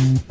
Mm-hmm.